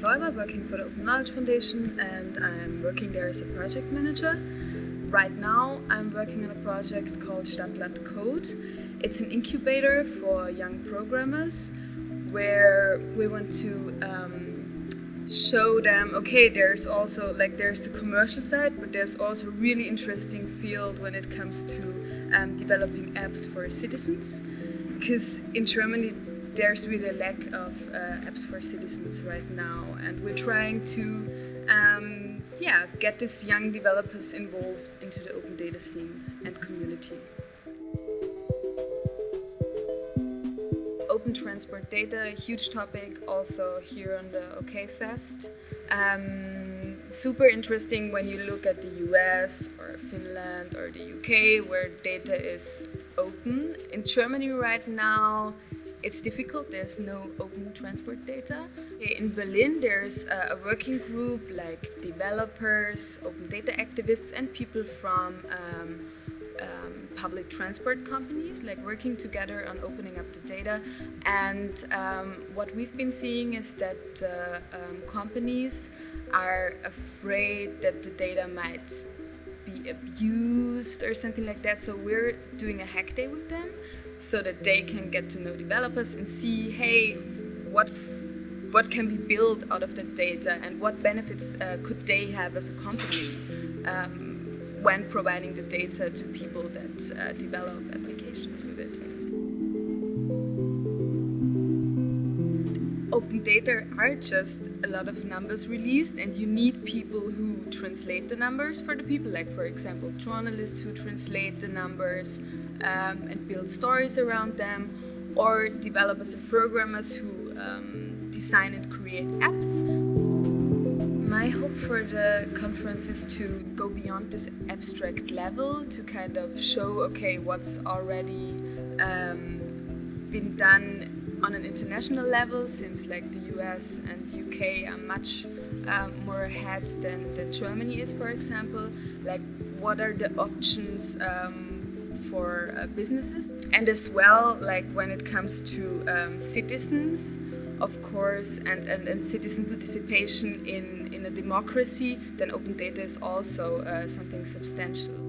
Kloiber, working for the Open Knowledge Foundation, and I'm working there as a project manager. Right now, I'm working on a project called Stadtland Code. It's an incubator for young programmers where we want to um, show them okay there's also like there's the commercial side but there's also a really interesting field when it comes to um, developing apps for citizens because in Germany there's really a lack of uh, apps for citizens right now, and we're trying to, um, yeah, get these young developers involved into the open data scene and community. Open transport data, a huge topic also here on the OK Fest. Um, super interesting when you look at the US or Finland or the UK where data is open. In Germany right now, it's difficult. There's no open transport data. In Berlin, there's a working group like developers, open data activists, and people from um, um, public transport companies, like working together on opening up the data. And um, what we've been seeing is that uh, um, companies are afraid that the data might be abused or something like that. So we're doing a hack day with them so that they can get to know developers and see, hey, what what can be built out of the data and what benefits uh, could they have as a company um, when providing the data to people that uh, develop applications with it. Open data are just a lot of numbers released and you need people who translate the numbers for the people, like for example journalists who translate the numbers, um, and build stories around them, or developers and programmers who um, design and create apps. My hope for the conference is to go beyond this abstract level to kind of show, okay, what's already um, been done on an international level since like the US and UK are much um, more ahead than, than Germany is, for example. Like, what are the options um, for uh, businesses and as well like when it comes to um, citizens of course and, and, and, citizen participation in, in a democracy then open data is also uh, something substantial.